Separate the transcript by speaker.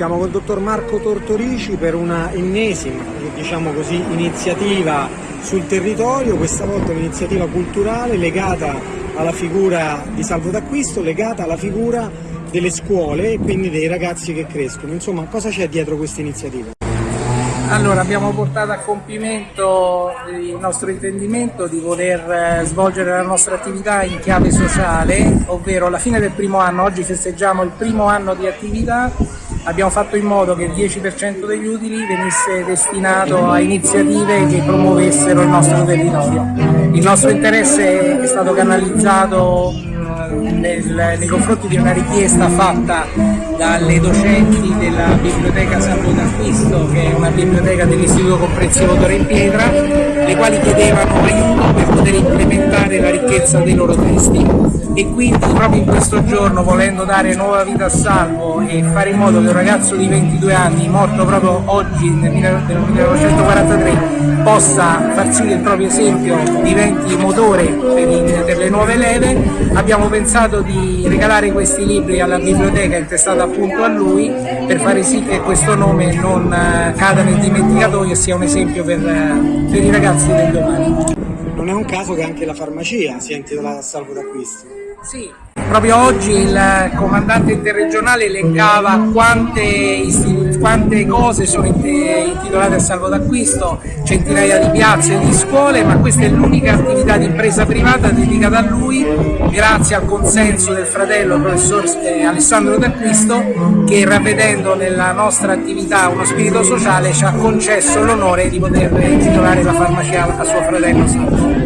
Speaker 1: Siamo col dottor Marco Tortorici per una ennesima, diciamo così, iniziativa sul territorio, questa volta un'iniziativa culturale legata alla figura di Salvo d'Acquisto, legata alla figura delle scuole e quindi dei ragazzi che crescono. Insomma, cosa c'è dietro questa iniziativa?
Speaker 2: Allora, abbiamo portato a compimento il nostro intendimento di voler eh, svolgere la nostra attività in chiave sociale, ovvero alla fine del primo anno, oggi festeggiamo il primo anno di attività, abbiamo fatto in modo che il 10% degli utili venisse destinato a iniziative che promuovessero il nostro territorio. Il nostro interesse è stato canalizzato nel, nei confronti di una richiesta fatta dalle docenti della biblioteca Salvo d'Acquisto, che è una biblioteca dell'Istituto Comprensivo Torre in Pietra, le quali chiedevano aiuto per poter implementare la ricchezza dei loro testi e quindi proprio in questo giorno volendo dare nuova vita a Salvo e fare in modo che un ragazzo di 22 anni morto proprio oggi nel 1943 possa far sì che il proprio esempio diventi motore per, per le nuove leve abbiamo pensato di regalare questi libri alla biblioteca intestata appunto a lui per fare sì che questo nome non eh, cada nel dimenticatoio e sia un esempio per, eh, per i ragazzi del domani.
Speaker 1: Non è un caso che anche la farmacia sia intitolata Salvo d'acquisto.
Speaker 2: Sì, proprio oggi il comandante interregionale elencava quante, quante cose sono intitolate a salvo d'acquisto, centinaia di piazze e di scuole, ma questa è l'unica attività di impresa privata dedicata a lui, grazie al consenso del fratello professor eh, Alessandro D'Acquisto, che ravvedendo nella nostra attività uno spirito sociale ci ha concesso l'onore di poter intitolare la farmacia a suo fratello Salvo.